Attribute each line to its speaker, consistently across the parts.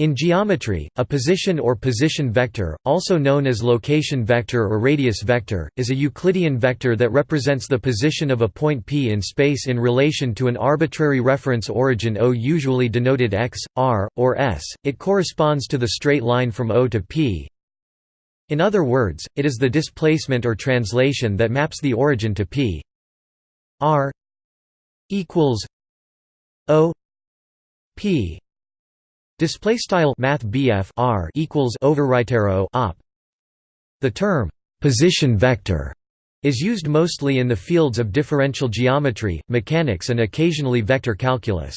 Speaker 1: In geometry, a position or position vector, also known as location vector or radius vector, is a Euclidean vector that represents the position of a point P in space in relation to an arbitrary reference origin O usually denoted x, r, or s. It corresponds to the straight line from O to P. In other words, it is the displacement or translation that maps the origin to P. r equals O P Display style Math R equals overwrite op. The term position vector is used mostly in the fields of differential geometry, mechanics and occasionally vector calculus.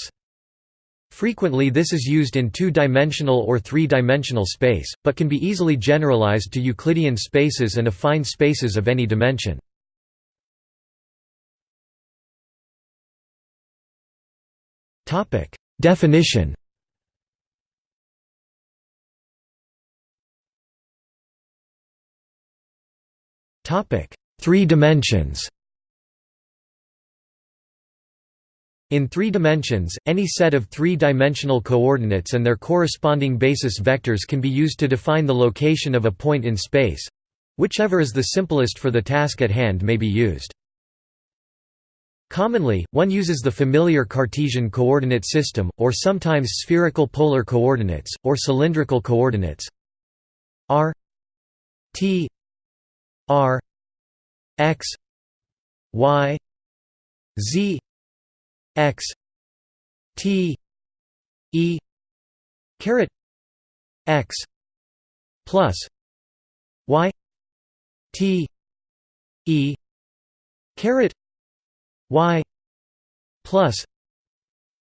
Speaker 1: Frequently this is used in two-dimensional or three-dimensional space, but can be easily generalized to Euclidean spaces and affine spaces of any dimension. Definition Three dimensions In three dimensions, any set of three-dimensional coordinates and their corresponding basis vectors can be used to define the location of a point in space. Whichever is the simplest for the task at hand may be used. Commonly, one uses the familiar Cartesian coordinate system, or sometimes spherical polar coordinates, or cylindrical coordinates r t R X Y Z X T E caret X plus Y T E caret Y plus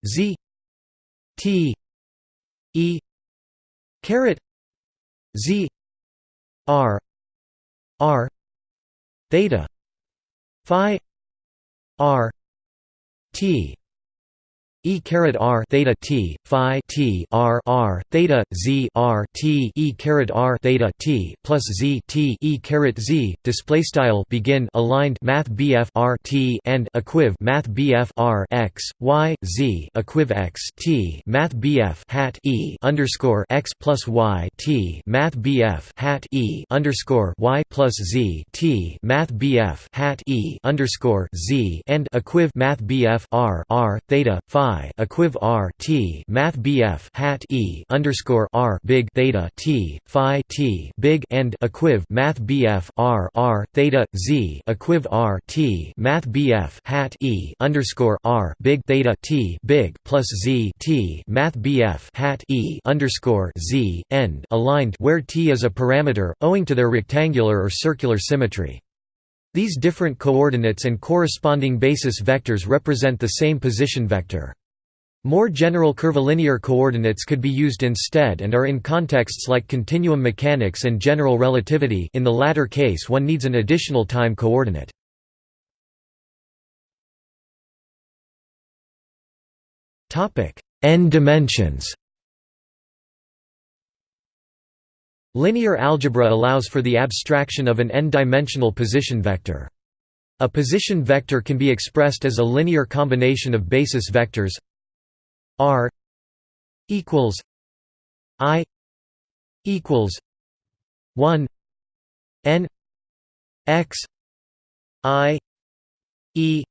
Speaker 1: Z T E caret Z R R theta phi r t E caret R theta T Phi T R R theta Z R T E caret R theta T plus Z T E caret Z display style begin aligned Math BF R T and equiv Math BF R X Y Z equiv X T Math BF hat E underscore X plus Y T Math BF hat E underscore Y plus Z T Math BF hat E underscore Z and equiv Math BF R R theta Phi Equiv R T Math BF hat E underscore R big theta T Phi T big and equiv Math BF R R theta Z equiv R T Math BF hat E underscore R big theta T big plus Z T Math BF hat E underscore Z end aligned where T is a parameter, owing to their rectangular or circular symmetry. These different coordinates and corresponding basis vectors represent the same position vector. More general curvilinear coordinates could be used instead and are in contexts like continuum mechanics and general relativity in the latter case one needs an additional time coordinate. n dimensions Linear algebra allows for the abstraction of an n-dimensional position vector. A position vector can be expressed as a linear combination of basis vectors R equals I equals one N X I E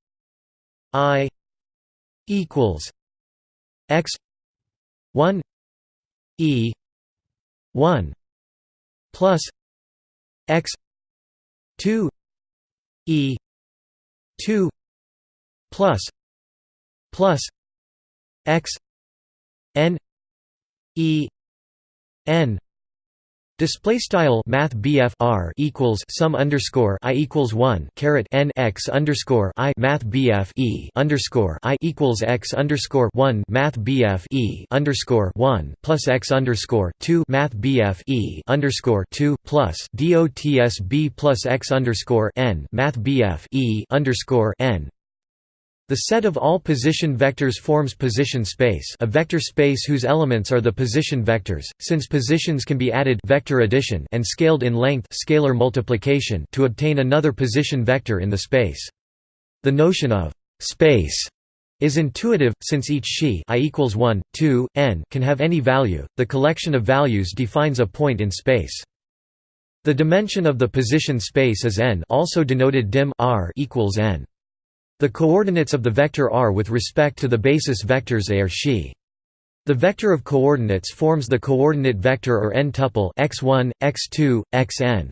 Speaker 1: I equals X one E one plus X two E two plus plus x n e n. Display style Math R equals sum underscore I equals one caret N X underscore I Math E underscore I equals X underscore one Math E underscore one plus X underscore two Math BF E underscore two plus DOTS B plus X underscore N Math E underscore N the set of all position vectors forms position space a vector space whose elements are the position vectors, since positions can be added vector addition and scaled in length scalar multiplication to obtain another position vector in the space. The notion of «space» is intuitive, since each xi i equals 1, 2, n can have any value, the collection of values defines a point in space. The dimension of the position space is n also denoted dim r equals n. The coordinates of the vector r with respect to the basis vectors a are xi. The vector of coordinates forms the coordinate vector or n-tuple x1, x2, xn.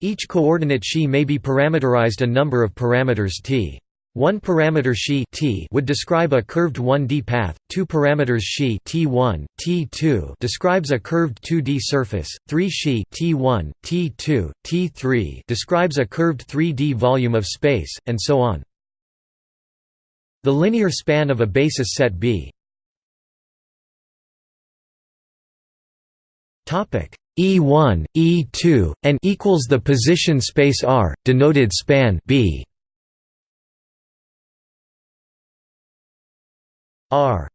Speaker 1: Each coordinate xi may be parameterized a number of parameters t. One parameter xi t would describe a curved 1D path, two parameters xi t1, t2 describes a curved 2D surface, three xi t1, t2, t3 describes a curved 3D volume of space, and so on. The linear span of a basis set B. E1, E2, and equals the position space R, denoted span B. R.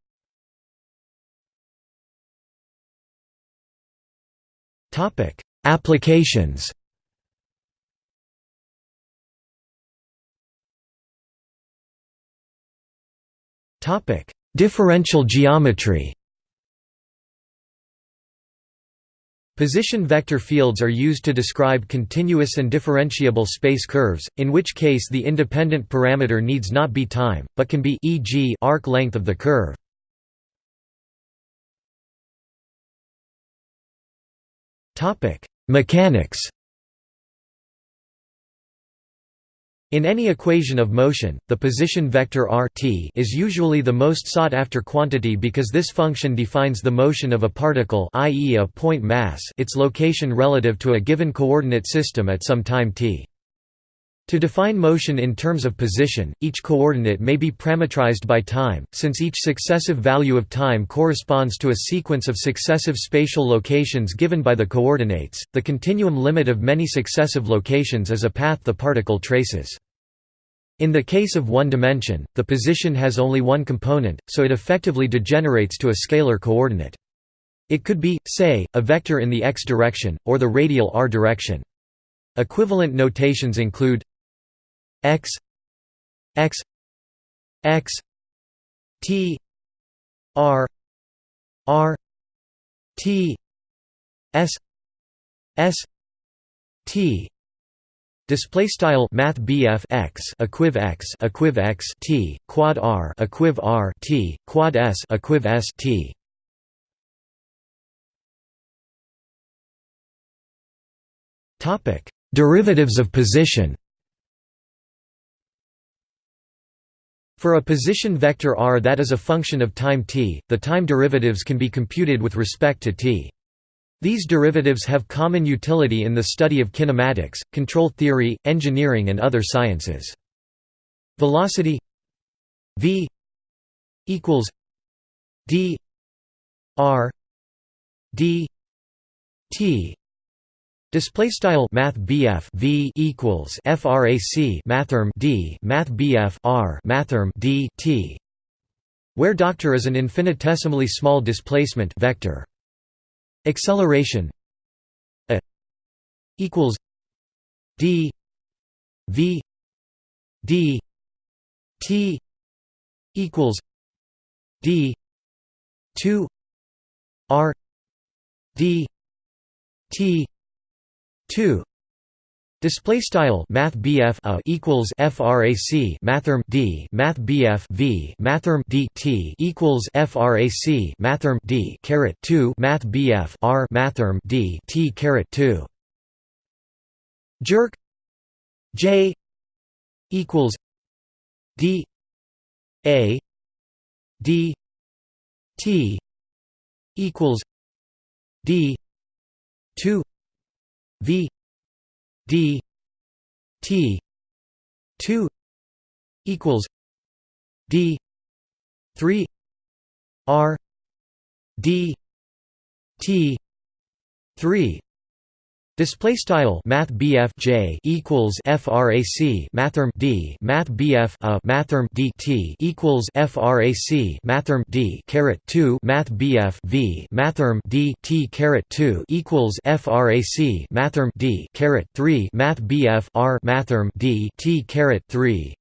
Speaker 1: Topic Applications Topic Differential geometry Position vector fields are used to describe continuous and differentiable space curves, in which case the independent parameter needs not be time, but can be e.g. arc length of the curve. Mechanics In any equation of motion, the position vector r t is usually the most sought-after quantity because this function defines the motion of a particle i.e. a point mass its location relative to a given coordinate system at some time t. To define motion in terms of position, each coordinate may be parametrized by time, since each successive value of time corresponds to a sequence of successive spatial locations given by the coordinates. The continuum limit of many successive locations is a path the particle traces. In the case of one dimension, the position has only one component, so it effectively degenerates to a scalar coordinate. It could be, say, a vector in the x direction, or the radial r direction. Equivalent notations include x x x t r r t s s t Display style Math BF x equiv x equiv x t quad r equiv r t quad s equiv s t. Topic: Derivatives of position. For a position vector r that is a function of time t, the time derivatives can be computed with respect to t. These derivatives have common utility in the study of kinematics, control theory, engineering and other sciences. Velocity v equals d r d t Display style Math V equals FRAC Mathrm D Math R Mathrm D T where doctor is an infinitesimally small displacement vector. Acceleration a equals d v d t equals d 2 r d t 2 Display style Math BF uh, a equals FRAC Mathrm D Math V Mathrm D T equals FRAC Mathrm D caret two Math R Mathrm D T caret two. Jerk. J. equals D. A. D. T. equals D. two V d t 2 equals d 3 r d t 3 Display style Math J equals FRAC Mathrm D Math BF a Mathrm D T equals FRAC Mathrm D caret two Math BF V Mathrm D T caret two equals FRAC Mathrm D caret three Math BF R Mathrm D T caret three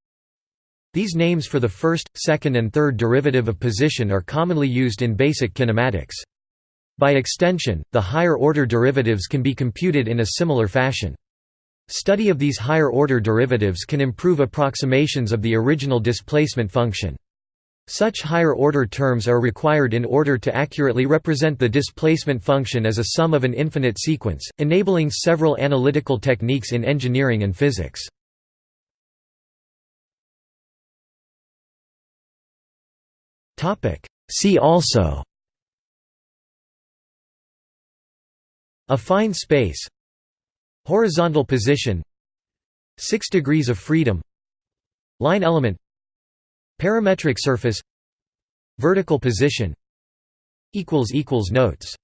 Speaker 1: These names for the first, second and third derivative of position are commonly used in basic kinematics. By extension, the higher-order derivatives can be computed in a similar fashion. Study of these higher-order derivatives can improve approximations of the original displacement function. Such higher-order terms are required in order to accurately represent the displacement function as a sum of an infinite sequence, enabling several analytical techniques in engineering and physics. See also Affine space Horizontal position Six degrees of freedom Line element Parametric surface Vertical position Notes